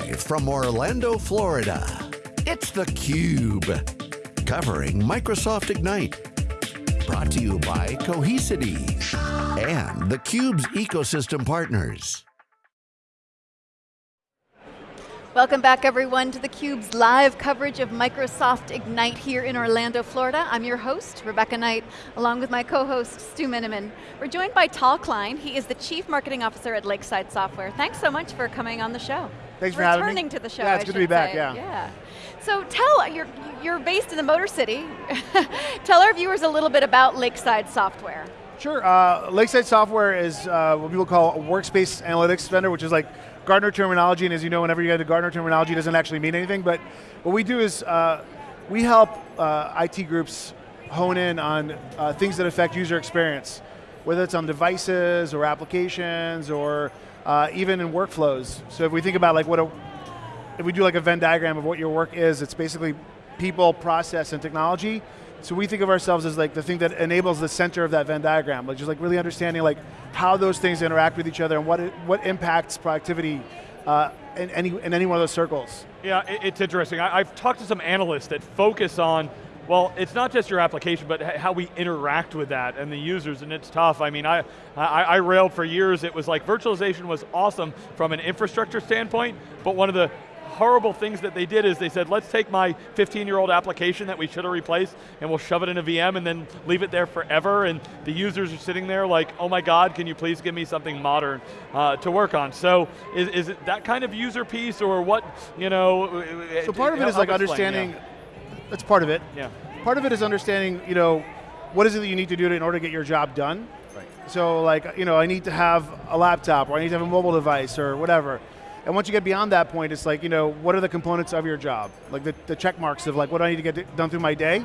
Live from Orlando, Florida, it's theCUBE. Covering Microsoft Ignite. Brought to you by Cohesity and theCUBE's ecosystem partners. Welcome back everyone to theCUBE's live coverage of Microsoft Ignite here in Orlando, Florida. I'm your host, Rebecca Knight, along with my co-host, Stu Miniman. We're joined by Tal Klein. He is the Chief Marketing Officer at Lakeside Software. Thanks so much for coming on the show. Thanks for having me. Returning to the show, Yeah, it's I good to be back, say. yeah. Yeah. So Tal, you're, you're based in the Motor City. tell our viewers a little bit about Lakeside Software. Sure, uh, Lakeside Software is uh, what people call a workspace analytics vendor, which is like Gartner terminology, and as you know, whenever you get to Gartner terminology, it doesn't actually mean anything, but what we do is uh, we help uh, IT groups hone in on uh, things that affect user experience, whether it's on devices or applications or uh, even in workflows. So if we think about like what a, if we do like a Venn diagram of what your work is, it's basically people, process, and technology. So we think of ourselves as like the thing that enables the center of that Venn diagram, like just like really understanding like how those things interact with each other and what it, what impacts productivity uh, in, any, in any one of those circles. Yeah, it's interesting. I, I've talked to some analysts that focus on, well, it's not just your application, but how we interact with that and the users, and it's tough. I mean, I, I, I railed for years, it was like virtualization was awesome from an infrastructure standpoint, but one of the horrible things that they did is they said, let's take my 15-year-old application that we should have replaced and we'll shove it in a VM and then leave it there forever and the users are sitting there like, oh my God, can you please give me something modern uh, to work on? So is, is it that kind of user piece or what, you know? So part of it is like understanding, yeah. That's part of it. Yeah. Part of it is understanding, you know, what is it that you need to do in order to get your job done? Right. So like, you know, I need to have a laptop or I need to have a mobile device or whatever. And once you get beyond that point, it's like, you know, what are the components of your job? Like the, the check marks of like, what do I need to get done through my day?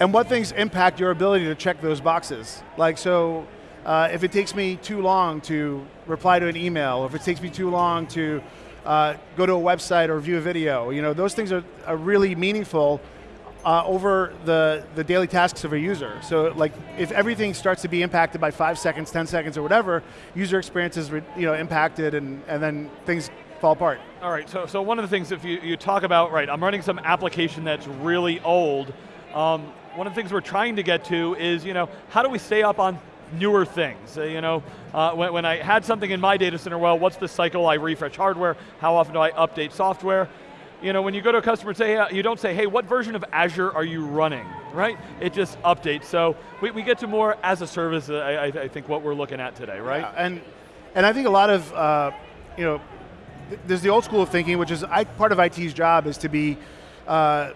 And what things impact your ability to check those boxes? Like, so uh, if it takes me too long to reply to an email, or if it takes me too long to uh, go to a website or view a video, you know, those things are, are really meaningful uh, over the, the daily tasks of a user. So like, if everything starts to be impacted by five seconds, 10 seconds or whatever, user experience is you know, impacted and, and then things fall apart. All right, so, so one of the things, if you, you talk about, right, I'm running some application that's really old, um, one of the things we're trying to get to is, you know, how do we stay up on newer things? Uh, you know, uh, when, when I had something in my data center, well, what's the cycle I refresh hardware? How often do I update software? You know, when you go to a customer say, hey, you don't say, hey, what version of Azure are you running, right? It just updates. So we, we get to more as a service, uh, I, I, think what we're looking at today, right? Yeah, and, and I think a lot of, uh, you know, th there's the old school of thinking, which is I, part of IT's job is to be uh,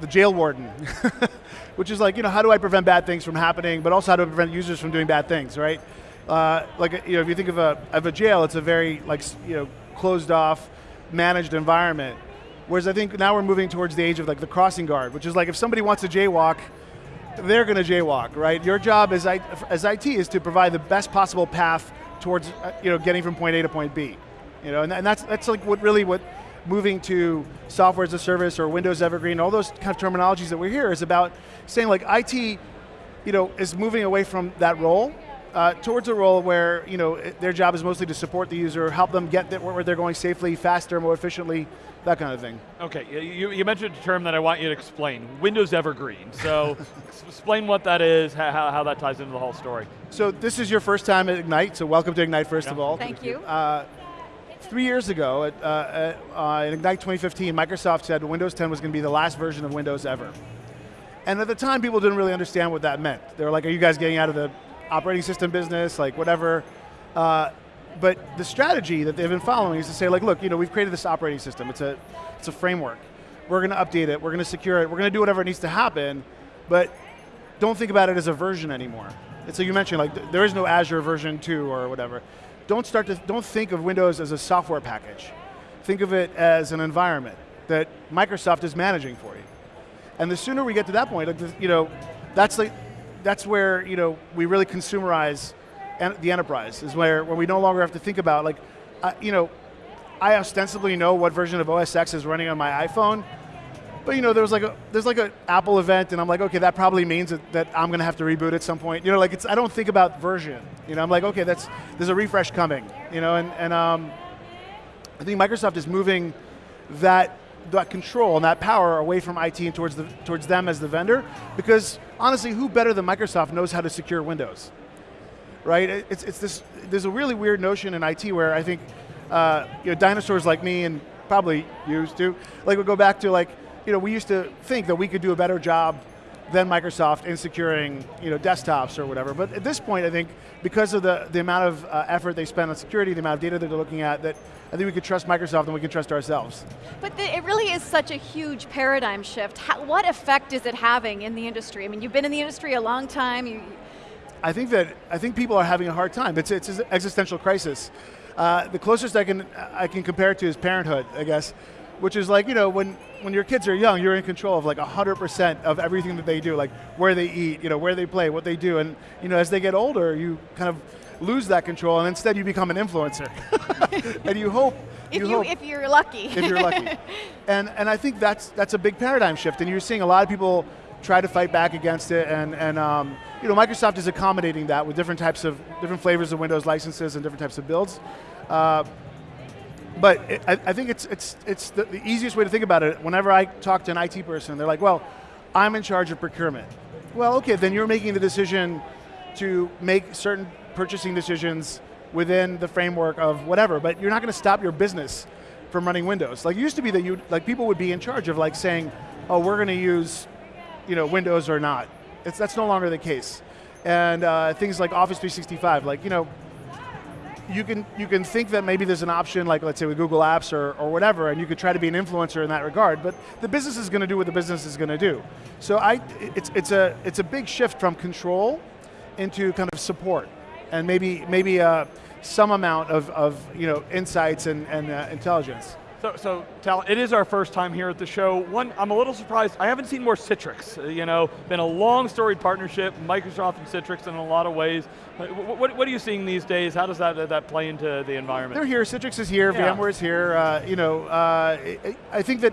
the jail warden, which is like, you know, how do I prevent bad things from happening, but also how do I prevent users from doing bad things, right? Uh, like, you know, if you think of a, of a jail, it's a very, like, you know, closed off, managed environment. Whereas I think now we're moving towards the age of like the crossing guard, which is like if somebody wants to jaywalk, they're going to jaywalk, right? Your job as, I, as IT is to provide the best possible path towards, uh, you know, getting from point A to point B. You know, and, and that's, that's like what really what moving to software as a service or Windows Evergreen, all those kind of terminologies that we hear is about saying like IT, you know, is moving away from that role uh, towards a role where, you know, their job is mostly to support the user, help them get there where they're going safely, faster, more efficiently, that kind of thing. Okay, y- you, you mentioned a term that I want you to explain, Windows Evergreen. So explain what that is, how, how how that ties into the whole story. So this is your first time at Ignite, so welcome to Ignite first Yeah. of all. Thank you. Uh, three years ago, at, uh, at, uh, in Ignite 2015, Microsoft said Windows 10 was going to be the last version of Windows ever. And at the time, people didn't really understand what that meant. They were like, are you guys getting out of the operating system business, like whatever. Uh, but the strategy that they've been following is to say, like, look, you know, we've created this operating system. It's a, it's a framework. We're going to update it. We're going to secure it. We're going to do whatever needs to happen. But don't think about it as a version anymore. And so you mentioned like th- there is no Azure version two or whatever. Don't start to don't think of Windows as a software package. Think of it as an environment that Microsoft is managing for you. And the sooner we get to that point, like, you know, that's like that's where you know we really consumerize en- the enterprise is where where we no longer have to think about like, uh, you know, I ostensibly know what version of OS X is running on my iPhone, but you know, there was like a there's like an Apple event, and I'm like, okay, that probably means that, that I'm going to have to reboot at some point. You know, like it's I don't think about version. You know, I'm like, okay, that's there's a refresh coming. You know, and and um, I think Microsoft is moving that that control and that power away from IT and towards, the, towards them as the vendor, because honestly, who better than Microsoft knows how to secure Windows? Right, it's, it's this, there's a really weird notion in IT where I think uh, you know, dinosaurs like me and probably used to, like we go back to like, you know, we used to think that we could do a better job than Microsoft in securing you know, desktops or whatever. But at this point, I think because of the, the amount of uh, effort they spend on security, the amount of data that they're looking at, that I think we could trust Microsoft and we can trust ourselves. But the, it really is such a huge paradigm shift. How, what effect is it having in the industry? I mean, you've been in the industry a long time. You, I think that, I think people are having a hard time. It's, it's an existential crisis. Uh, the closest I can, I can compare it to is parenthood, I guess which is like, you know, when, when your kids are young, you're in control of like 100% of everything that they do, like where they eat, you know, where they play, what they do, and you know, as they get older, you kind of lose that control, and instead you become an influencer. and you hope, if, you, you hope, if you're lucky. if you're lucky. And, and I think that's, that's a big paradigm shift, and you're seeing a lot of people try to fight back against it, and, and um, you know, Microsoft is accommodating that with different types of, different flavors of Windows licenses and different types of builds. Uh, but it, I, I, think it's, it's, it's the, the, easiest way to think about it. Whenever I talk to an IT person, they're like, well, I'm in charge of procurement. Well, okay, then you're making the decision to make certain purchasing decisions within the framework of whatever, but you're not going to stop your business from running Windows. Like it used to be that you, like people would be in charge of like saying, oh, we're going to use you know, Windows or not. It's, that's no longer the case. And uh, things like Office 365, like, you know, you can you can think that maybe there's an option like let's say with Google Apps or, or whatever, and you could try to be an influencer in that regard. But the business is going to do what the business is going to do. So I, it's it's a it's a big shift from control into kind of support, and maybe maybe uh, some amount of, of you know insights and, and uh, intelligence. So, so Tal, it is our first time here at the show. One, I'm a little surprised, I haven't seen more Citrix. Uh, you know, been a long storied partnership, Microsoft and Citrix in a lot of ways. Uh, what, what, are you seeing these days? How does that, that play into the environment? They're here, Citrix is here, yeah. VMware is here. Uh, you know, uh, I think that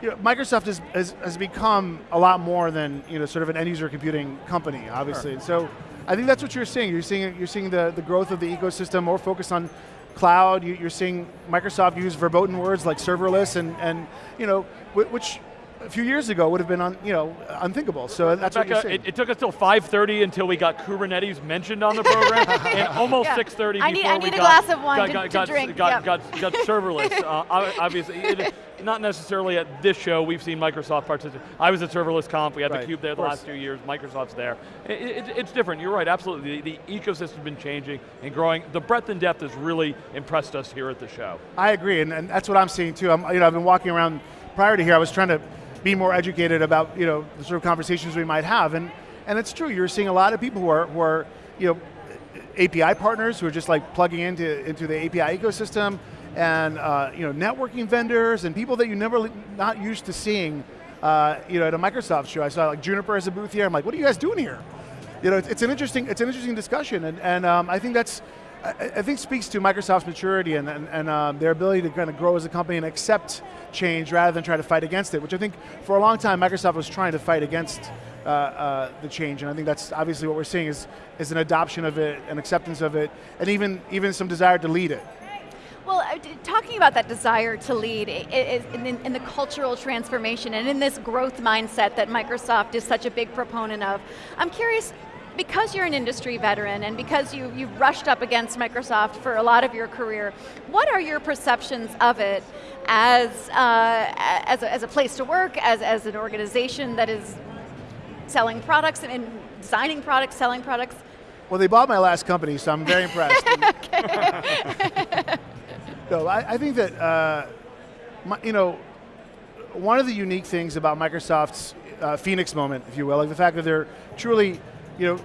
you know, Microsoft has, has, has, become a lot more than you know, sort of an end user computing company, obviously. Sure. So I think that's what you're seeing. You're seeing, you're seeing the, the growth of the ecosystem, more focused on cloud, you, are seeing Microsoft use verboten words like serverless and, and you know, which a few years ago would have been un, you know, unthinkable. So that's Rebecca, what you're it, it, took us till 5.30 until we got Kubernetes mentioned on the program, and almost yeah. 6.30 before I need, I need we a got, glass of wine got, to, got, to drink. Got, yep. got, got, serverless. uh, obviously, it, not necessarily at this show, we've seen Microsoft participate. I was at Serverless Conf, we had right, theCUBE there the last few years, Microsoft's there. It, it, it's different, you're right, absolutely. The, the ecosystem's been changing and growing. The breadth and depth has really impressed us here at the show. I agree, and, and that's what I'm seeing too. I'm, you know, I've been walking around, prior to here, I was trying to be more educated about you know, the sort of conversations we might have, and, and it's true, you're seeing a lot of people who are, who are you know, API partners who are just like plugging into, into the API ecosystem, and uh, you know, networking vendors and people that you never not used to seeing uh, you know, at a Microsoft show. I saw like Juniper as a booth here. I'm like, what are you guys doing here? You know, it's, it's an interesting it's an interesting discussion, and, and um, I think that's I, think speaks to Microsoft's maturity and, and, and um, their ability to kind of grow as a company and accept change rather than try to fight against it, which I think for a long time Microsoft was trying to fight against uh, uh, the change, and I think that's obviously what we're seeing is, is an adoption of it, an acceptance of it, and even, even some desire to lead it. Well, uh, talking about that desire to lead in, the cultural transformation and in this growth mindset that Microsoft is such a big proponent of, I'm curious, because you're an industry veteran and because you, you've rushed up against Microsoft for a lot of your career, what are your perceptions of it as, uh, as, a, as, a, place to work, as, as an organization that is selling products and designing products, selling products? Well, they bought my last company, so I'm very impressed. No, I, I think that, uh, my, you know, one of the unique things about Microsoft's uh, Phoenix moment, if you will, like the fact that they're truly, you know,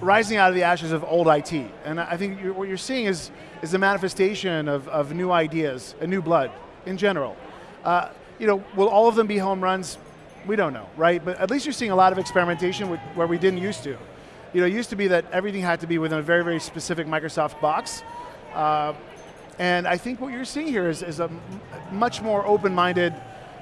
rising out of the ashes of old IT. And I think you're, what you're seeing is, is the manifestation of, of new ideas, a new blood in general. Uh, you know, will all of them be home runs? We don't know, right? But at least you're seeing a lot of experimentation with, where we didn't used to. You know, it used to be that everything had to be within a very, very specific Microsoft box. Uh, and I think what you're seeing here is, is a much more open-minded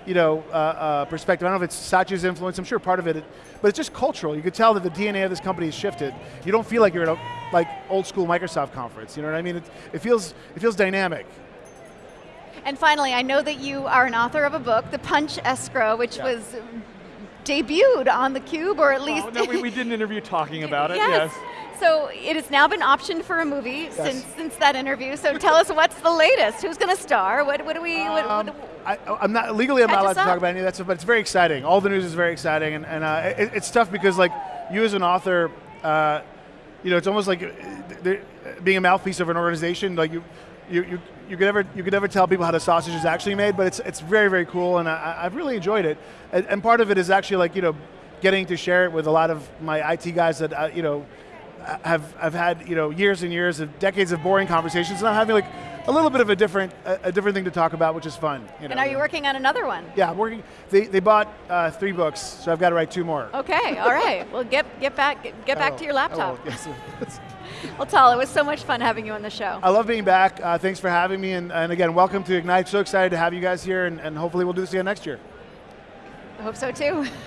you know, uh, uh, perspective. I don't know if it's Satya's influence, I'm sure part of it, but it's just cultural. You could tell that the DNA of this company has shifted. You don't feel like you're at a like old school Microsoft conference, you know what I mean? It, it, feels, it feels dynamic. And finally, I know that you are an author of a book, The Punch Escrow, which Yeah. was debuted on theCUBE, or at least... Oh, no, we, we did an interview talking about it, yes. yes. So it has now been optioned for a movie since since that interview. So tell us what's the latest? Who's going to star? What, what do we? Um, what, I, I'm not legally. I'm not allowed to talk about any of that stuff, but it's very exciting. All the news is very exciting, and, and uh, it, it's tough because like you as an author, uh, you know, it's almost like uh, being a mouthpiece of an organization. Like you, you, you, you could never you could never tell people how the sausage is actually made, but it's it's very very cool, and I, I've really enjoyed it. And, and part of it is actually like you know, getting to share it with a lot of my IT guys that uh, you know have have had you know years and years of decades of boring conversations, and I'm having like a little bit of a different a, a different thing to talk about, which is fun. You know? and are you working on another one? Yeah, I'm working. They, they bought uh, three books, so I've got to write two more. Okay, all right. Well, get get back get, get back will. to your laptop. will, yes. Well, Tal, it was so much fun having you on the show. I love being back. Uh, thanks for having me, and, and again, welcome to Ignite. So excited to have you guys here, and, and hopefully we'll do this again next year. I hope so too.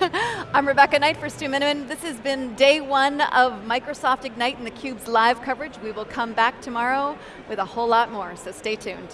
I'm Rebecca Knight for Stu Miniman. This has been day one of Microsoft Ignite and theCUBE's live coverage. We will come back tomorrow with a whole lot more, so stay tuned.